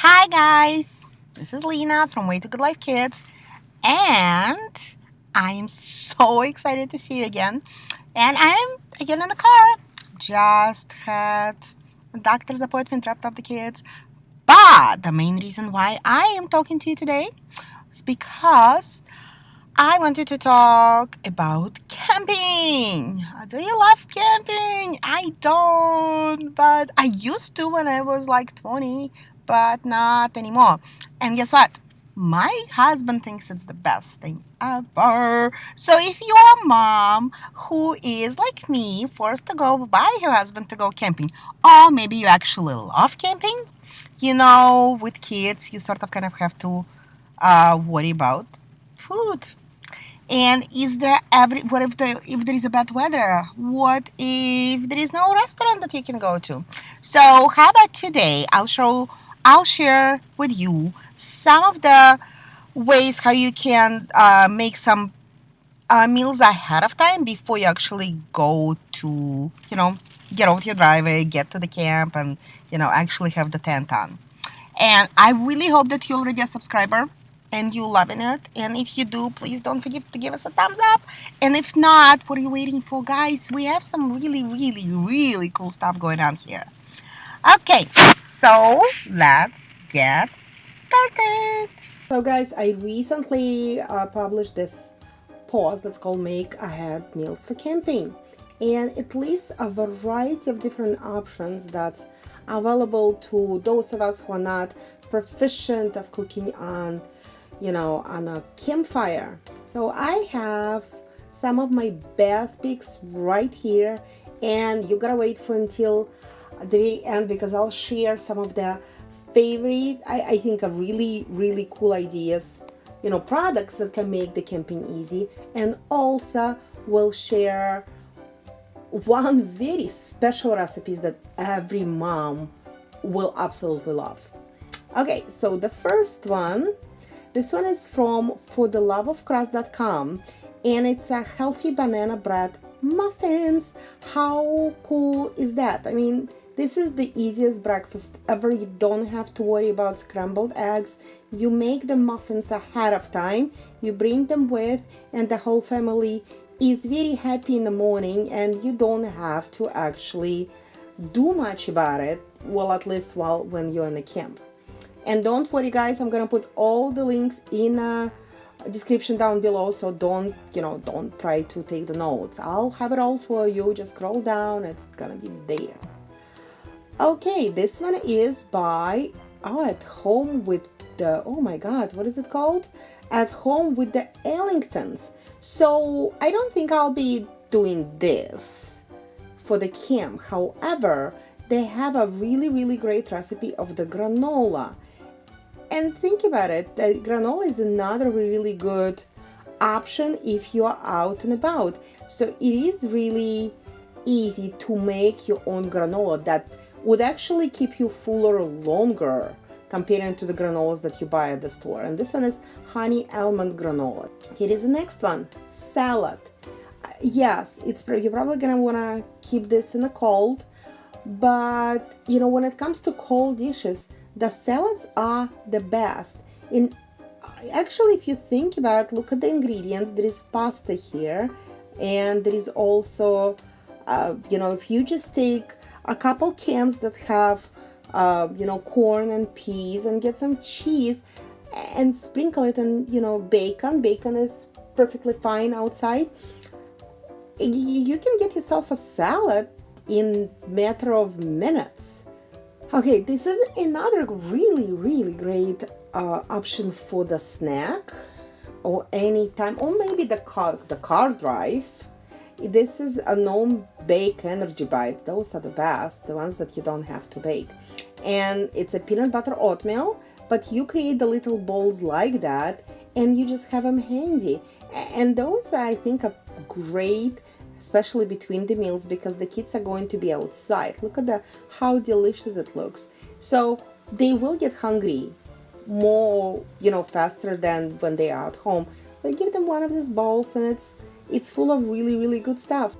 Hi guys, this is Lena from Way to Good Life Kids and I am so excited to see you again and I'm again in the car. Just had a doctor's appointment, dropped off the kids. But the main reason why I am talking to you today is because I wanted to talk about camping. Do you love camping? I don't, but I used to when I was like 20, but not anymore. And guess what? My husband thinks it's the best thing ever. So if you're a mom who is like me, forced to go by her husband to go camping, or maybe you actually love camping, you know, with kids, you sort of kind of have to uh, worry about food and is there every what if the if there is a bad weather what if there is no restaurant that you can go to so how about today i'll show i'll share with you some of the ways how you can uh, make some uh, meals ahead of time before you actually go to you know get out your driveway get to the camp and you know actually have the tent on. And i really hope that you're already a subscriber and you loving it. And if you do please don't forget to give us a thumbs up. And if not what are you waiting for guys? We have some really really really cool stuff going on here okay so let's get started so guys i recently uh, published this post that's called make ahead meals for camping and it lists a variety of different options that's available to those of us who are not proficient of cooking on you know, on a campfire. So I have some of my best picks right here and you gotta wait for until the very end because I'll share some of the favorite, I, I think are really, really cool ideas, you know, products that can make the camping easy and also will share one very special recipes that every mom will absolutely love. Okay, so the first one this one is from fortheloveofcrust.com and it's a healthy banana bread muffins. How cool is that? I mean, this is the easiest breakfast ever. You don't have to worry about scrambled eggs. You make the muffins ahead of time. You bring them with and the whole family is very happy in the morning and you don't have to actually do much about it. Well, at least while when you're in the camp and don't worry guys i'm gonna put all the links in a description down below so don't you know don't try to take the notes i'll have it all for you just scroll down it's gonna be there okay this one is by oh at home with the oh my god what is it called? At home with the ellingtons. So i don't think i'll be doing this for the camp however they have a really really great recipe of the granola. And think about it, the granola is another really good option if you are out and about. So it is really easy to make your own granola that would actually keep you fuller longer comparing to the granolas that you buy at the store. And this one is honey almond granola. Here is the next one, salad. Yes, it's you're probably gonna wanna keep this in the cold, but you know when it comes to cold dishes, the salads are the best in actually if you think about it look at the ingredients there is pasta here and there is also uh, you know if you just take a couple cans that have uh, you know corn and peas and get some cheese and sprinkle it and you know bacon. Bacon is perfectly fine outside. You can get yourself a salad in matter of minutes. Okay, this is another really, really great uh, option for the snack or anytime, or maybe the car, the car drive. This is a non-bake energy bite. Those are the best, the ones that you don't have to bake. And it's a peanut butter oatmeal, but you create the little balls like that and you just have them handy. And those, I think, are great especially between the meals because the kids are going to be outside look at the how delicious it looks so they will get hungry more you know faster than when they are at home so give them one of these bowls and it's it's full of really really good stuff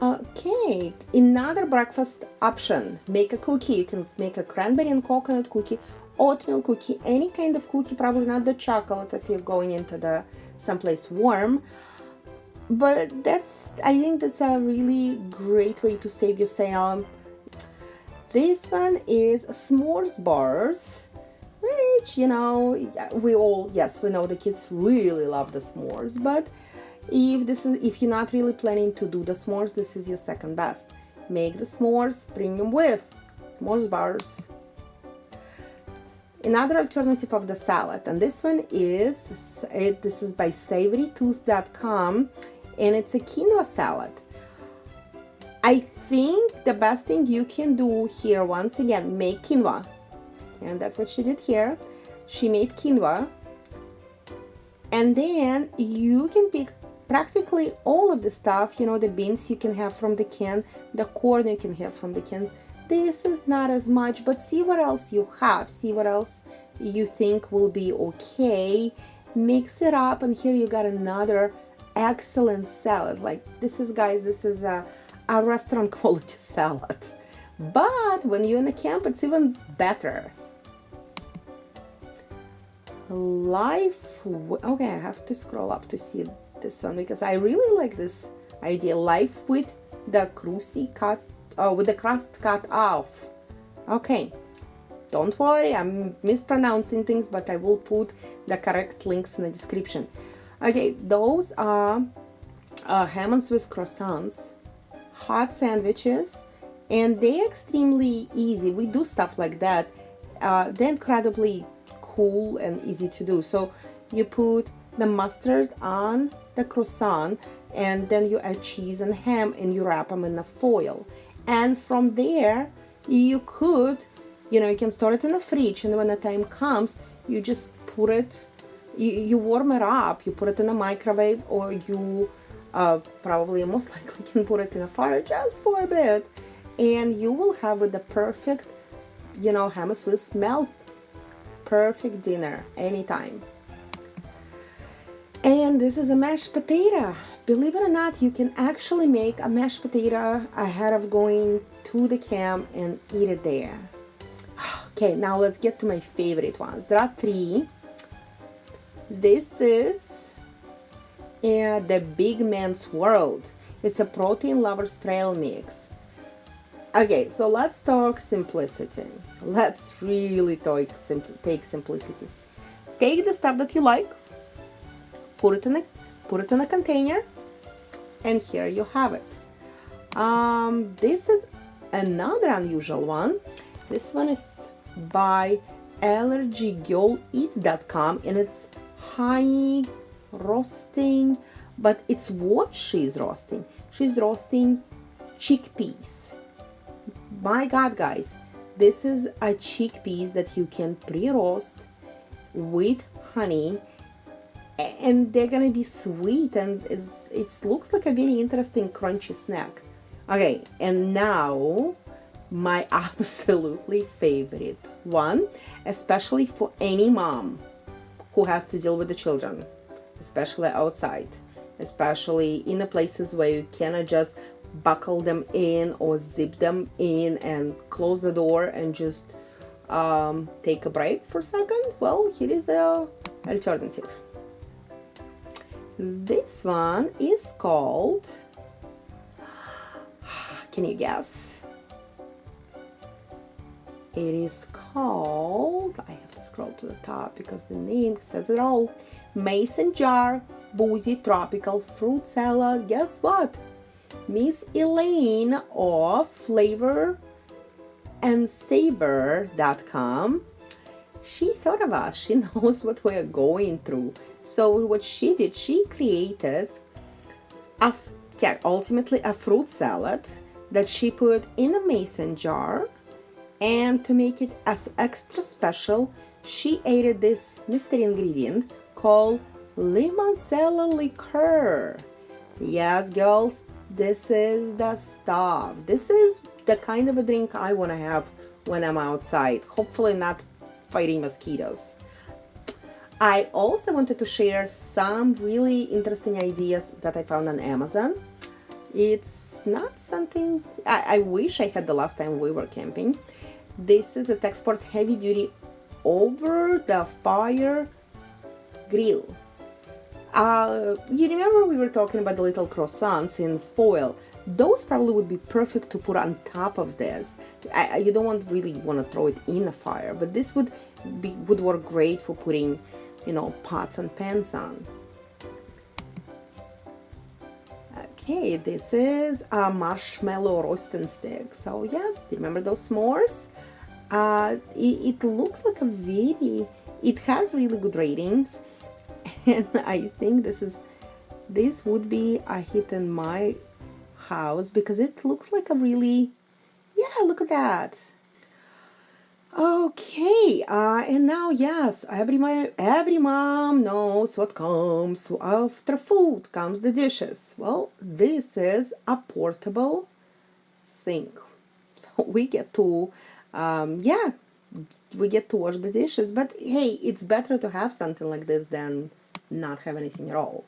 okay another breakfast option make a cookie you can make a cranberry and coconut cookie oatmeal cookie, any kind of cookie, probably not the chocolate if you're going into the someplace warm. But that's, I think that's a really great way to save yourself. This one is s'mores bars, which, you know, we all, yes, we know the kids really love the s'mores, but if this is, if you're not really planning to do the s'mores, this is your second best. Make the s'mores, bring them with s'mores bars. Another alternative of the salad and this one is it, this is by savorytooth.com and it's a quinoa salad. I think the best thing you can do here once again make quinoa. And that's what she did here. She made quinoa. And then you can pick practically all of the stuff you know the beans you can have from the can the corn you can have from the cans. This is not as much but see what else you have. See what else you think will be okay. Mix it up and here you got another excellent salad. Like this is guys this is a, a restaurant quality salad. But when you're in the camp it's even better. Life okay I have to scroll up to see this one because I really like this idea life with the cruci cut oh, with the crust cut off. Okay, don't worry, I'm mispronouncing things, but I will put the correct links in the description. Okay, those are uh, ham and Swiss croissants, hot sandwiches, and they're extremely easy. We do stuff like that. Uh, they're incredibly cool and easy to do. So you put the mustard on the croissant and then you add cheese and ham and you wrap them in the foil. And from there you could you know you can store it in the fridge and when the time comes you just put it you, you warm it up you put it in the microwave or you uh, probably most likely can put it in the fire just for a bit and you will have with the perfect you know ham will smell perfect dinner anytime and this is a mashed potato. Believe it or not you can actually make a mashed potato ahead of going to the camp and eat it there. Okay now let's get to my favorite ones. There are three. This is uh, the big man's world. It's a protein lovers trail mix. Okay so let's talk simplicity. Let's really talk sim take simplicity. Take the stuff that you like put it in a put it in a container and here you have it. Um, this is another unusual one. This one is by allergygirleats.com and it's honey roasting but it's what she's roasting. She's roasting chickpeas. My god guys this is a chickpeas that you can pre-roast with honey and they're gonna be sweet and it looks like a very interesting crunchy snack. Okay and now my absolutely favorite one especially for any mom who has to deal with the children especially outside especially in the places where you cannot just buckle them in or zip them in and close the door and just um, take a break for a second. Well here is the alternative this one is called, can you guess? It is called, I have to scroll to the top because the name says it all. Mason Jar Boozy Tropical Fruit Salad. Guess what? Miss Elaine of Flavor and Savor.com. She thought of us. She knows what we're going through. So what she did, she created a, yeah, ultimately a fruit salad that she put in a mason jar and to make it as extra special, she added this mystery ingredient called limoncello liqueur. Yes, girls, this is the stuff. This is the kind of a drink I want to have when I'm outside. Hopefully not fighting mosquitoes. I also wanted to share some really interesting ideas that I found on Amazon. It's not something I, I wish I had the last time we were camping. This is a Texsport heavy duty over the fire grill. Uh, you remember we were talking about the little croissants in foil? Those probably would be perfect to put on top of this. I, you don't want really want to throw it in the fire, but this would be would work great for putting, you know, pots and pans on. Okay, this is a marshmallow roasting stick. So yes, remember those s'mores? Uh, it, it looks like a very, it has really good ratings. And I think this is, this would be a hit in my house because it looks like a really, yeah, look at that. Okay, uh, and now yes, every mom, every mom knows what comes after food comes the dishes. Well, this is a portable sink, so we get to, um, yeah, we get to wash the dishes. But hey, it's better to have something like this than not have anything at all.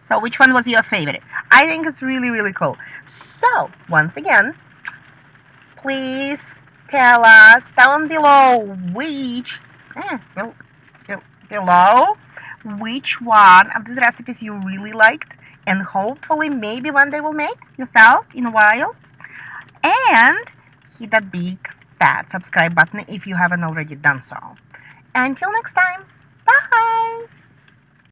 So, which one was your favorite? I think it's really really cool. So, once again, please tell us down below which eh, below which one of these recipes you really liked and hopefully maybe one day will make yourself in a while and hit that big fat subscribe button if you haven't already done so. Until next time bye